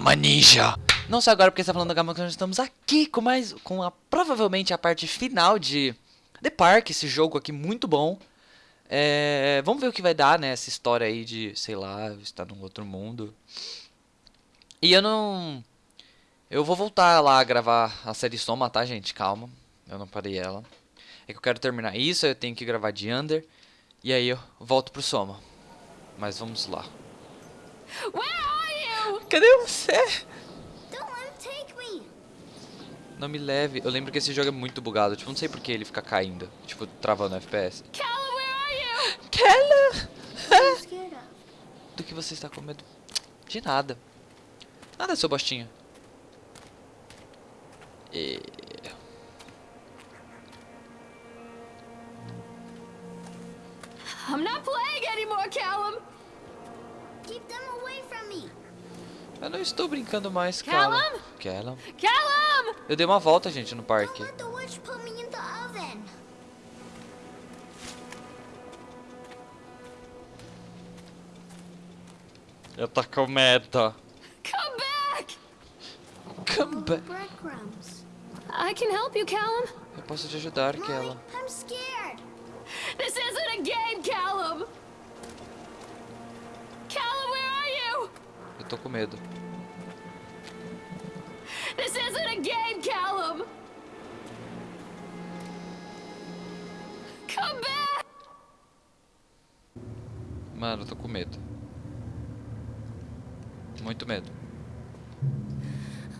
Gama Ninja. Não só agora porque está falando da Gama, nós estamos aqui com mais, com a, provavelmente a parte final de The Park, esse jogo aqui muito bom. É, vamos ver o que vai dar, né, história aí de, sei lá, estar num outro mundo. E eu não... Eu vou voltar lá a gravar a série Soma, tá, gente? Calma, eu não parei ela. É que eu quero terminar isso, eu tenho que gravar de Under. E aí eu volto pro Soma. Mas vamos lá. You? Cadê você? Não me leve. Eu lembro que esse jogo é muito bugado. Tipo, não sei por que ele fica caindo. Tipo, travando FPS. Callum, where are you? Kella! Do que você está com medo? De nada. Nada, seu bostinho. E... Eu não estou brincando mais, Callum. Callum? Callum. Callum! Eu dei uma volta, gente, no parque. Eu tô com medo. Come back! Come back. I can help you, Callum. Eu posso te ajudar, Kella. I'm scared. This isn't a game, Callum. Callum, Eu tô com medo. This isn't a game, Callum. Come back! Mano, eu tô com medo. Muito medo.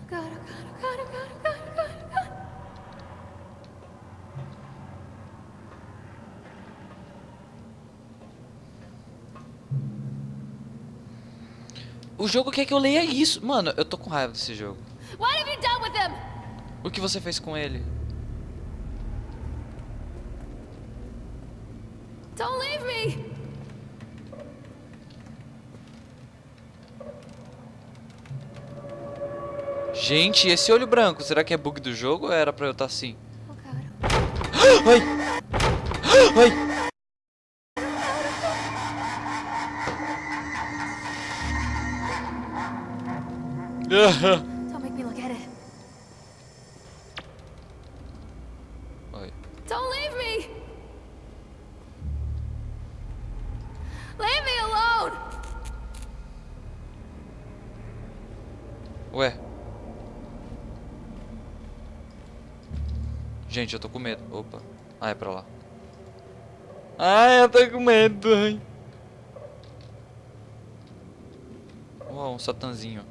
God, oh God, oh God, oh God, oh God, oh God, oh God. O jogo quer que eu leia isso. Mano, eu tô com raiva desse jogo. What have you done with him? O que você fez com ele? Don't leave me! Gente, esse olho branco, será que é bug do jogo ou era pra eu estar assim? Oh. Ai! Ai! Don't make me look at it. Oi. Don't leave me! Leave me alone! Ué. Gente, eu tô com medo. Opa. Ah, é pra lá. Ai, eu tô com medo. Uau, um satanzinho.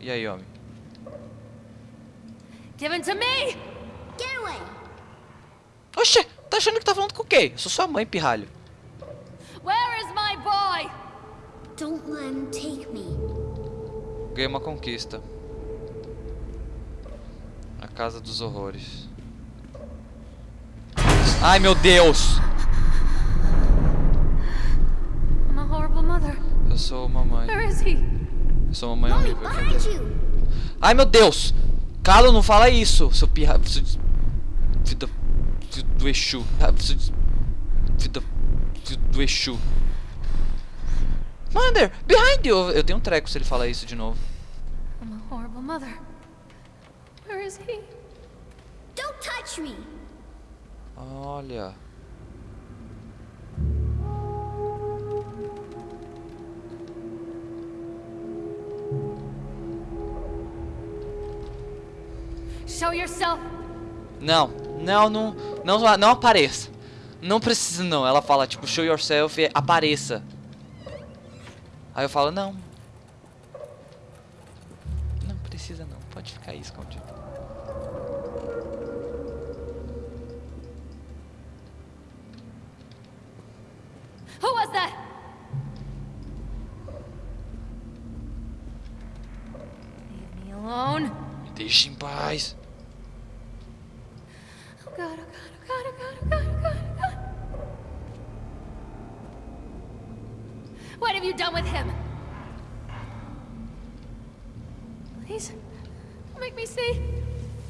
E aí, homem? Give him to me! Get away! Oxê, tá achando que tá falando com quem? Eu sou sua mãe, pirralho. Where is my boy? Don't let him take me. Ganhei uma conquista. A Casa dos Horrores. Ai, meu Deus! I'm a horrible mother. Eu sou uma mãe. Where is he? Eu sou uma mãe horrível. Ai, meu Deus! Calo, não fala isso, seu pirra... seu des- Filho da- filho do Exu. Ah, seu des- Filho da- filho do Exu. Mother, behind you! Eu tenho um treco se ele falar isso de novo. I'm a horrible mother. Where is he? Don't touch me! Olha. Não, não, não, não, não apareça. Não precisa não. Ela fala tipo show yourself, e apareça. Aí eu falo não. Não precisa não. Pode ficar aí escondido. Who was that? Leave me alone. Me deixe em paz. Oh God, oh God, oh God, oh God, oh God, oh God, oh God. What have you done with him? Please, don't make me see.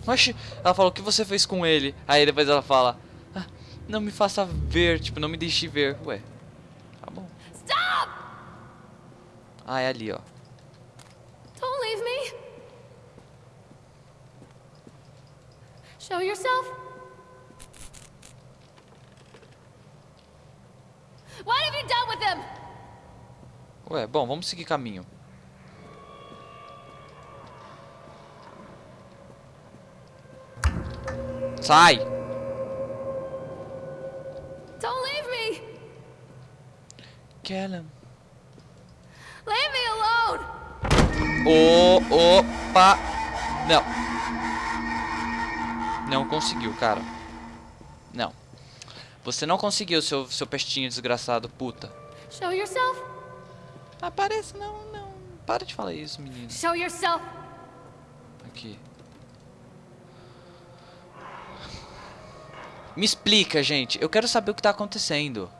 Oxi, ela falou o que você fez com ele. Aí depois ela fala, "Ah, não me faça ver, tipo, não me deixe ver. Ué, tá bom. Stop! Ah, é ali, ó. Don't leave me. Show yourself? What have you done with him? Ué, bom, vamos seguir caminho. Sai! Don't leave me! Callum. Leave me alone! O, opa! Não. Não conseguiu, cara. Não. Você não conseguiu, seu, seu pestinho desgraçado, puta. Show yourself? Aparece, não, não. Para de falar isso, menino. Show yourself! Aqui. Me explica, gente. Eu quero saber o que tá acontecendo.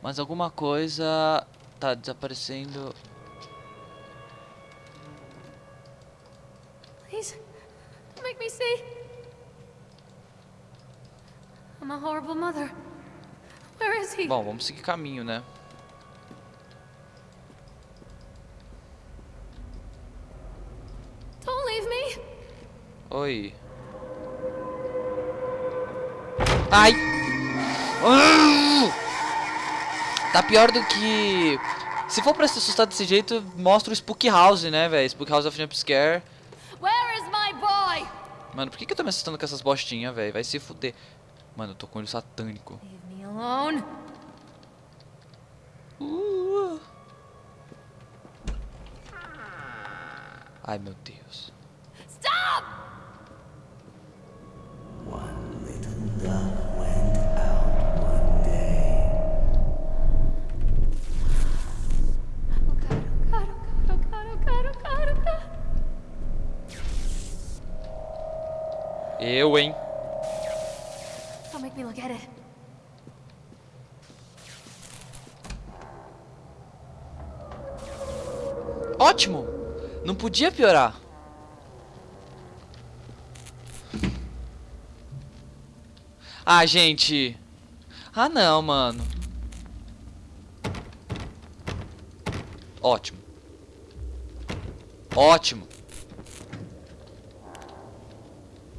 Mas alguma coisa tá desaparecendo. Please, make me see. I'm a horrible mother. Is he? Bom, vamos seguir caminho, né? Don't leave me! Oi. Ai! Ah! Tá pior do que... Se for pra se assustar desse jeito, mostra o Spook House, né, velho? Spook House of Jumpscare. Where is my boy? Mano, por que, que eu tô me assustando com essas bostinhas, velho? Vai se fuder. Mano, eu tô com olho satânico. Leave me alone. Uh. Ai, meu Deus. Stop! Oh God, oh God, oh God, oh God, oh God, oh God. Eu, hein? Me look at it. Ótimo! Não podia piorar. Ah, gente. Ah, não, mano. Ótimo. Ótimo.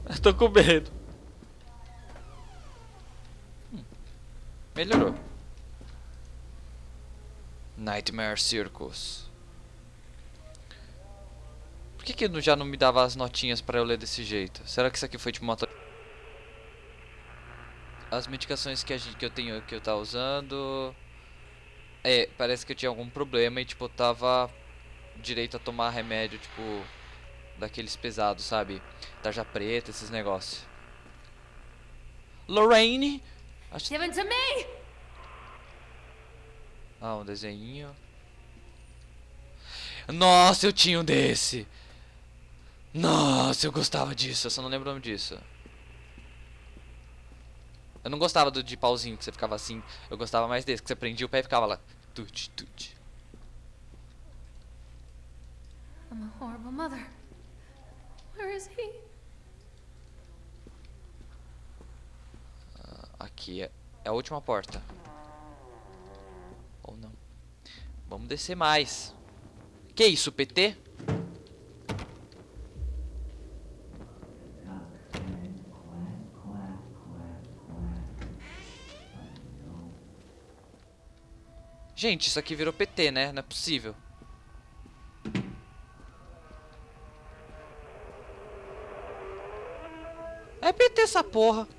Eu tô com medo. Melhorou. Nightmare Circus. Por que, que já não me dava as notinhas pra eu ler desse jeito? Será que isso aqui foi tipo uma... As medicações que, a gente, que eu tenho que eu tava usando... É, parece que eu tinha algum problema e tipo eu tava direito a tomar remédio tipo daqueles pesados, sabe? Tarja preta, esses negócios. Lorraine! Acho... Give it to me! Ah, um desenho. Nossa, eu tinha um desse. Nossa, eu gostava disso. Eu só não lembro o nome disso. Eu não gostava do de pauzinho que você ficava assim. Eu gostava mais desse, que você prendia o pé e ficava lá. Tut, tut. I'm a horrible mother. Where is he? Aqui é, é a última porta. Ou não. Vamos descer mais. Que isso, PT? Gente, isso aqui virou PT, né? Não é possível. É PT essa porra.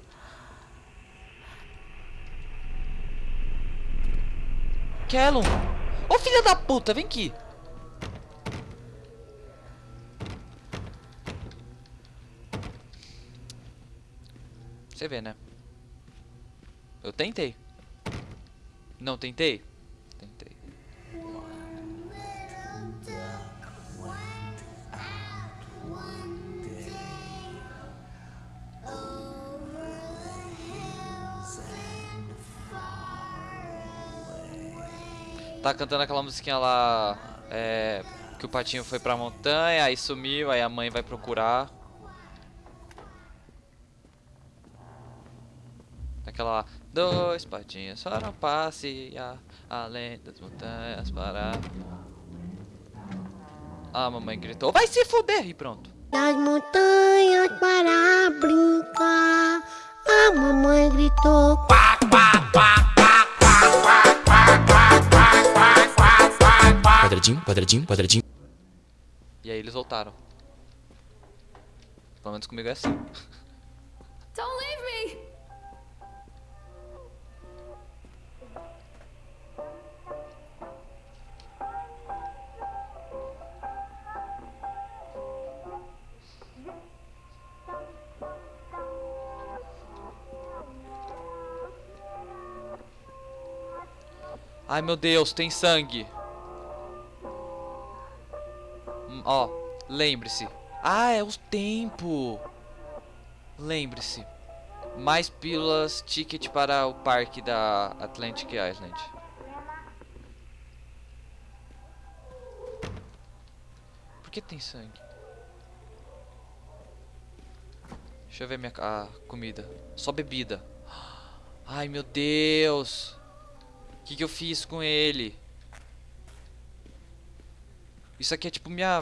Callum! Ô filha da puta, vem aqui! Você vê, né? Eu tentei. Não tentei? Tentei. Tá cantando aquela musiquinha lá. É. Que o patinho foi pra montanha, aí sumiu, aí a mãe vai procurar. Aquela lá. Dois patinhos foram passear além das montanhas para. A mamãe gritou: Vai se fuder! E pronto. das montanhas para brincar. A mamãe gritou. Quadradinho, quadradinho, quadradinho. E aí eles voltaram. Pelo menos comigo é assim. Don't leave me! Ai meu Deus, tem sangue. Ó, lembre-se. Ah, é o tempo. Lembre-se. Mais pílulas, ticket para o parque da Atlantic Island. Por que tem sangue? Deixa eu ver minha a comida. Só bebida. Ai meu Deus. O que, que eu fiz com ele? Isso aqui é tipo minha...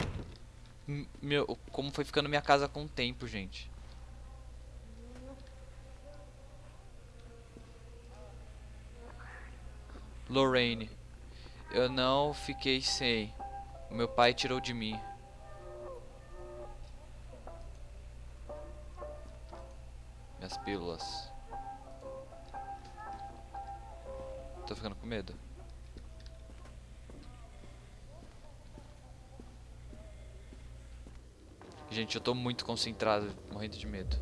Meu, como foi ficando minha casa com o tempo, gente. Lorraine. Eu não fiquei sem. O meu pai tirou de mim. Minhas pílulas. Tô ficando com medo. Gente, eu tô muito concentrado, morrendo de medo.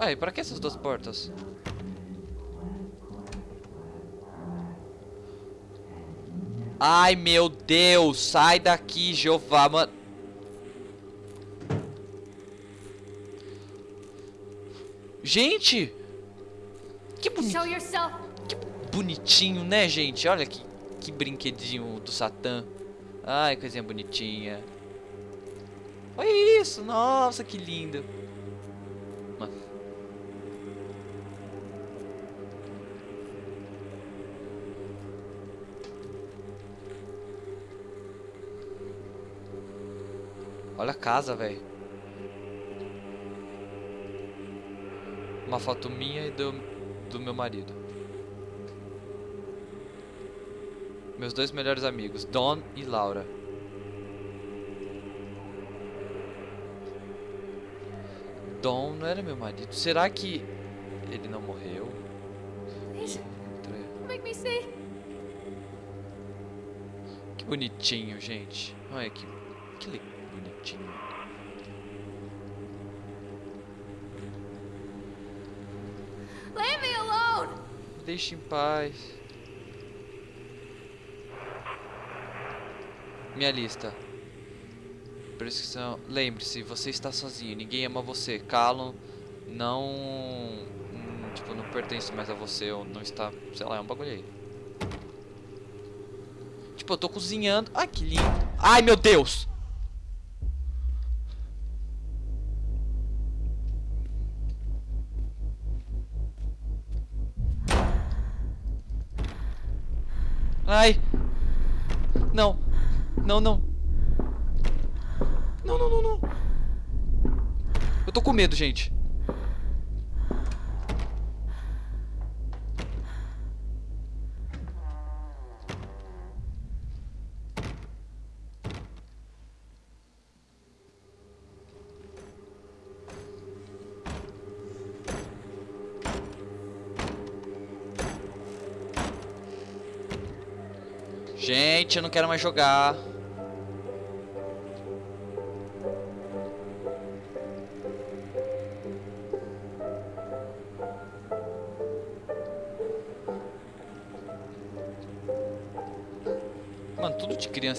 Ué, pra que essas duas portas? Ai, meu Deus, sai daqui, Jeová, mano. Gente! Que bonito. Yourself! bonitinho, né, gente? Olha que, que brinquedinho do Satã. Ai, coisinha bonitinha. Olha isso, nossa, que lindo. Olha a casa, velho. Uma foto minha e do, do meu marido. Meus dois melhores amigos, Don e Laura. Não era meu marido. Será que ele não morreu? See. Que bonitinho, gente. Olha que, que bonitinho. Leave me alone! Deixe em paz. Minha lista. Prescrição. Lembre-se, você está sozinho. Ninguém ama você. Calo não. hum, Tipo, não pertence mais a você. Ou não está. Sei lá, é um bagulho aí. Tipo, eu tô cozinhando. Ai, que lindo. Ai, meu Deus! Ai! Não! Não, não! Não, não, não, não! Eu tô com medo, gente. Gente, eu não quero mais jogar.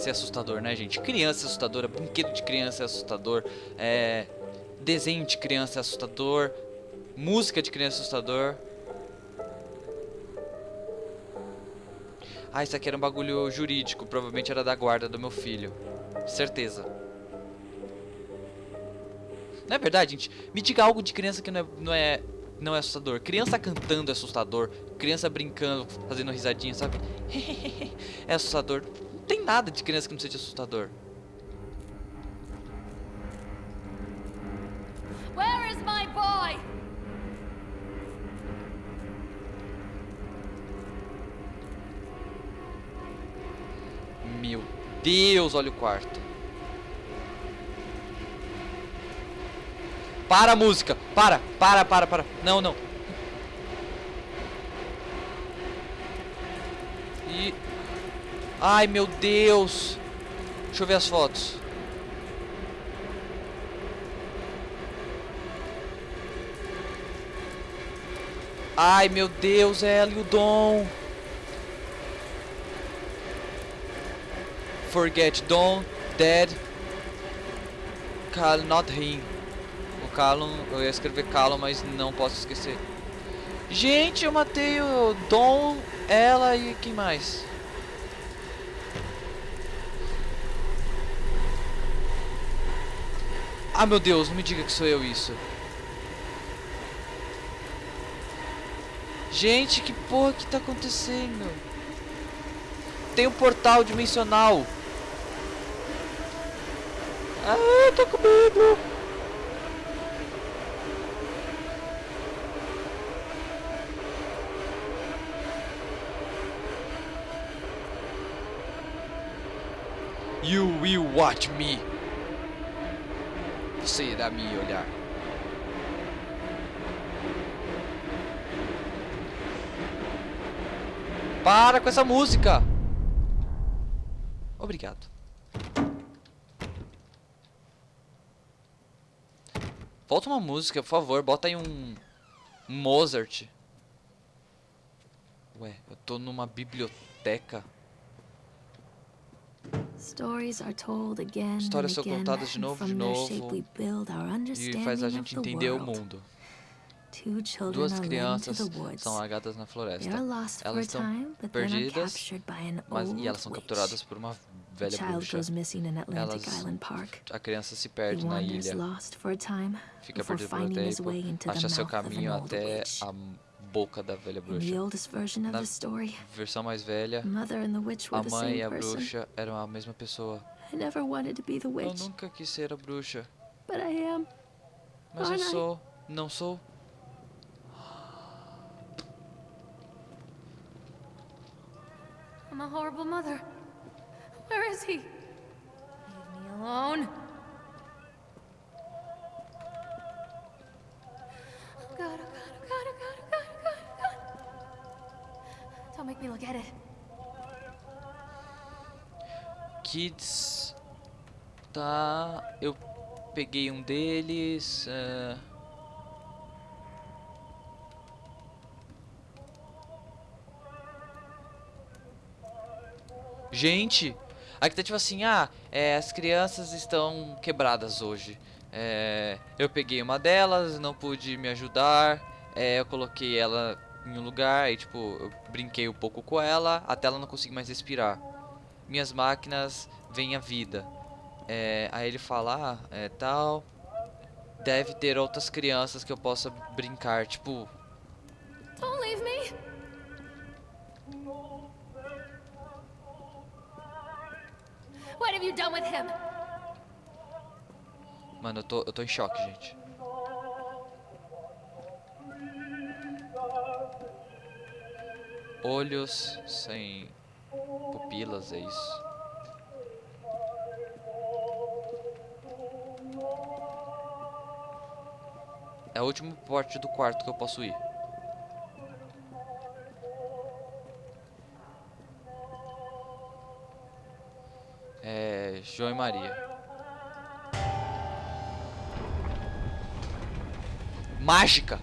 É assustador, né, gente? Criança é assustadora, brinquedo de criança é assustador, é... desenho de criança é assustador, música de criança é assustador. Ah, isso aqui era um bagulho jurídico, provavelmente era da guarda do meu filho. Certeza. Não é verdade, gente? Me diga algo de criança que não é, não é, não é assustador. Criança cantando é assustador. Criança brincando, fazendo risadinha, sabe? é assustador tem nada de criança que não seja assustador. Where is my boy? Meu Deus, olha o quarto. Para a música. Para, para, para, para. Não, não. E Ai, meu Deus. Deixa eu ver as fotos. Ai, meu Deus, é o Dom. Forget Dom, Dead. Cal, not him. O Callum, eu ia escrever Callum, mas não posso esquecer. Gente, eu matei o Dom, ela e quem mais? Ah, meu Deus, não me diga que sou eu isso. Gente, que porra que tá acontecendo? Tem um portal dimensional. Ah, tô com medo. You will watch me. Irá me olhar. Para com essa música! Obrigado. Volta uma música, por favor. Bota aí um Mozart. Ué, eu tô numa biblioteca. Histórias são contadas de novo, de novo, E faz a gente entender o mundo. Duas crianças são largadas na floresta. Elas estão perdidas, mas e elas são capturadas por uma velha bruxa. Elas, a criança se perde na ilha, fica perdido por um tempo, acha seu caminho até a boca da velha bruxa. oldest version of Na the story, versão mais velha, the mother and the witch were a the mãe same e a person. bruxa eram a mesma pessoa. I never wanted to be the Eu witch, nunca quis ser a bruxa, but I am. mas eu sou. Não sou? I'm a horrible mother. Where is he? Leave me alone. Oh god, oh god, oh god, oh god, Kids. Tá. Eu peguei um deles. é, Gente, aqui tá tipo assim, ah, é, as crianças estão quebradas hoje. É, eu peguei uma delas, não pude me ajudar. é, eu coloquei ela em um lugar e tipo, eu brinquei um pouco com ela até ela não conseguir mais respirar. Minhas máquinas vêm à vida. É, aí ele fala, ah, é tal. Deve ter outras crianças que eu possa brincar, tipo, Don't leave me. What have you done with him? Mano, eu tô, eu tô em choque, gente. Olhos sem pupilas, é isso. É o último porte do quarto que eu posso ir. É. João e Maria. Mágica!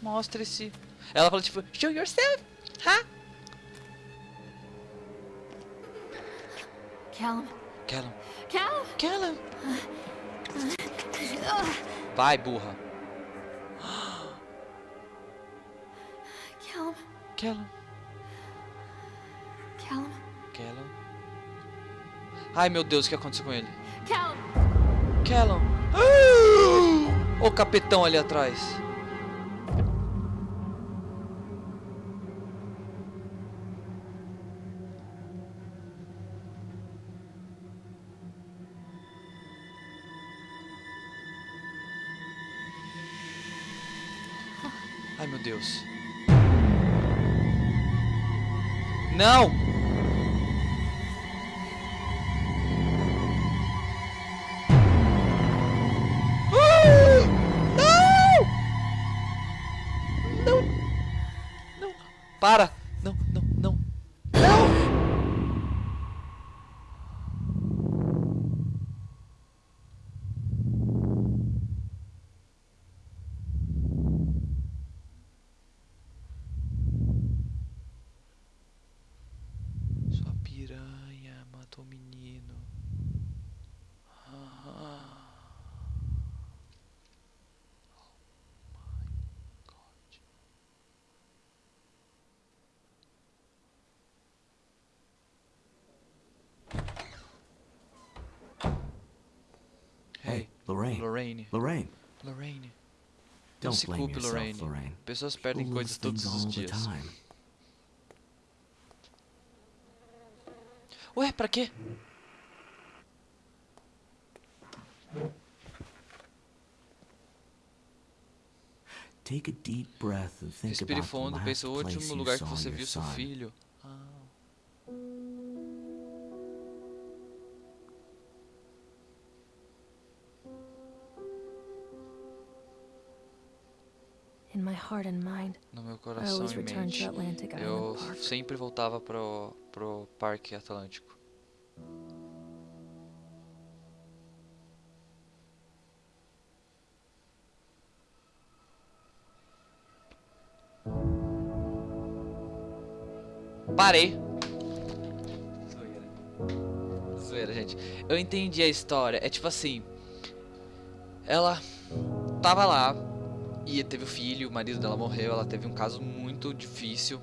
Mostre-se. Ela fala tipo, show yourself! Ha! Callum. Callum. Callum. Callum! Vai, burra. Callum. Callum. Callum. Callum. Ai, meu Deus, o que aconteceu com ele? Callum. Callum. O capitão ali atrás. Deus. Ah! Não! Não! Não! Para! Não, não, não. Não! Sua piranha matou o menino. Ah. Oh my God. Hey, Lorraine. Lorraine. Lorraine, Lorraine. Não se culpe, yourself, Lorraine. Lorraine. Pessoas People perdem lose coisas todos os dias. time. Ué, pra quê? Take a deep breath and think Respire fundo, pense o place último lugar que você viu seu filho. Ah. No meu coração e mente. Eu sempre voltava pro, pro Parque Atlântico. Parei. Zoeira. Zoeira, gente. Eu entendi a história. É tipo assim. Ela tava lá e teve o filho, o marido dela morreu, ela teve um caso muito difícil.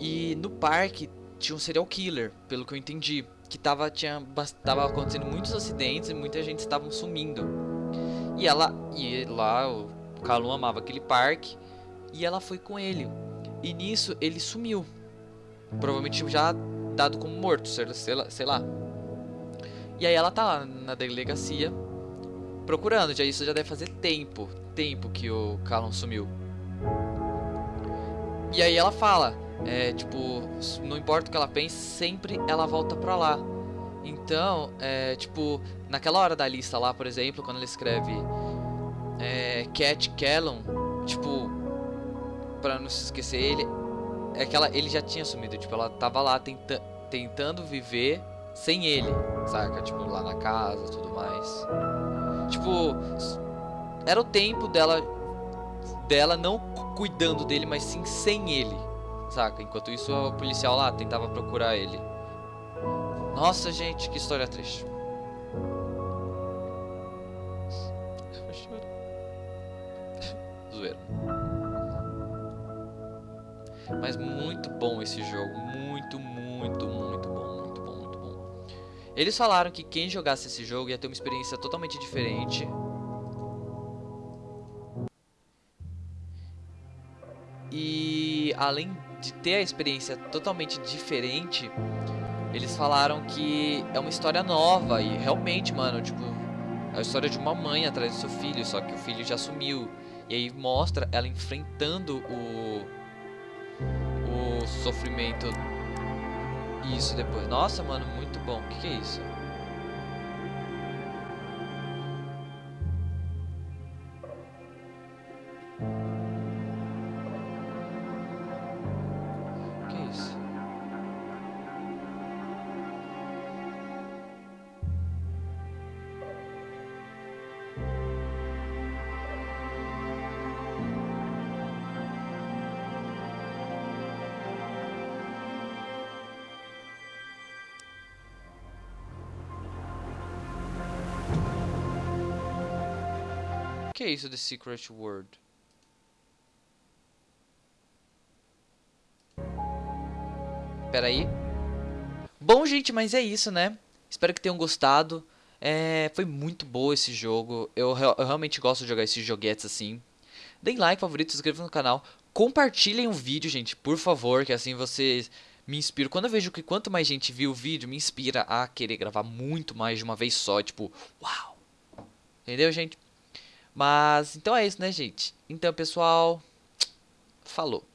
E no parque tinha um serial killer, pelo que eu entendi, que tava tinha tava acontecendo muitos acidentes e muita gente estava sumindo. E ela e lá o Calum amava aquele parque e ela foi com ele. E nisso ele sumiu. Provavelmente já dado como morto, sei lá. sei lá. E aí ela tá lá na delegacia procurando, já isso já deve fazer tempo, tempo que o Callum sumiu. E aí ela fala, é, tipo, não importa o que ela pense, sempre ela volta pra lá. Então, é, tipo, naquela hora da lista lá, por exemplo, quando ela escreve é, Cat Callum, tipo, pra não se esquecer ele, é que ela, ele já tinha sumido, tipo, ela tava lá tenta, tentando viver sem ele, saca? Tipo, lá na casa, tudo mais. Tipo, era o tempo dela dela não cu- cuidando dele, mas sim sem ele, saca? Enquanto isso o policial lá tentava procurar ele. Nossa, gente, que história triste. Eu. Zoeira. Mas muito bom esse jogo, muito, muito, muito Eles falaram que quem jogasse esse jogo ia ter uma experiência totalmente diferente. E além de ter a experiência totalmente diferente, eles falaram que é uma história nova e realmente, mano, tipo, é a história de uma mãe atrás do seu filho, só que o filho já sumiu. E aí mostra ela enfrentando o o sofrimento isso depois. Nossa, mano, muito bom. O que, que é isso? Que é isso The Secret World? Pera aí. Bom, gente, mas é isso, né? Espero que tenham gostado. É, foi muito bom esse jogo. Eu, eu realmente gosto de jogar esses joguetes assim. Deem like, favorito, se inscrevam no canal. Compartilhem o vídeo, gente, por favor, que assim vocês me inspiram. Quando eu vejo que quanto mais gente viu o vídeo, me inspira a querer gravar muito mais de uma vez só. Tipo, uau! Entendeu, gente? Mas então é isso, né, gente? Então, pessoal, falou.